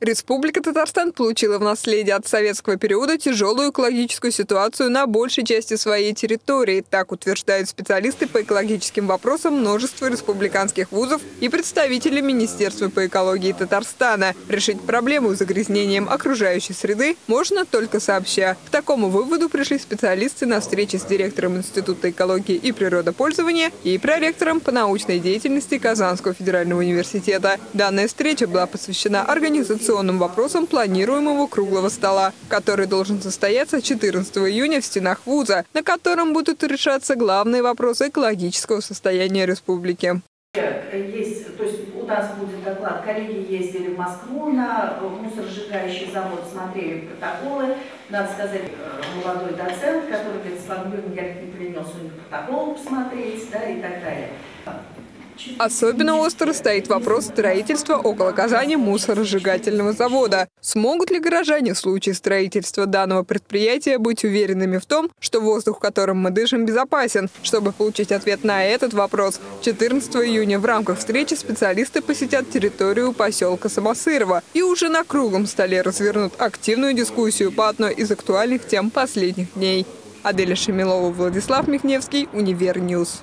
Республика Татарстан получила в наследие от советского периода тяжелую экологическую ситуацию на большей части своей территории. Так утверждают специалисты по экологическим вопросам множества республиканских вузов и представители Министерства по экологии Татарстана. Решить проблему с загрязнением окружающей среды можно только сообща. К такому выводу пришли специалисты на встрече с директором Института экологии и природопользования и проректором по научной деятельности Казанского федерального университета. Данная встреча была посвящена организации организационным вопросам планируемого круглого стола, который должен состояться 14 июня в стенах вуза, на котором будут решаться главные вопросы экологического состояния республики. Есть, то есть у нас будет доклад, коллеги ездили в Москву на мусоросжигающий завод, смотрели протоколы. Надо сказать, э, молодой доцент, который говорит, Слава Юрьевна, не принес у них протокол посмотреть, да, и так далее. Особенно остро стоит вопрос строительства около Казани мусоросжигательного завода. Смогут ли горожане в случае строительства данного предприятия быть уверенными в том, что воздух, которым мы дышим, безопасен? Чтобы получить ответ на этот вопрос, 14 июня в рамках встречи специалисты посетят территорию поселка Самосырова и уже на круглом столе развернут активную дискуссию по одной из актуальных тем последних дней. Аделя Шемилова, Владислав Михневский, Univer News.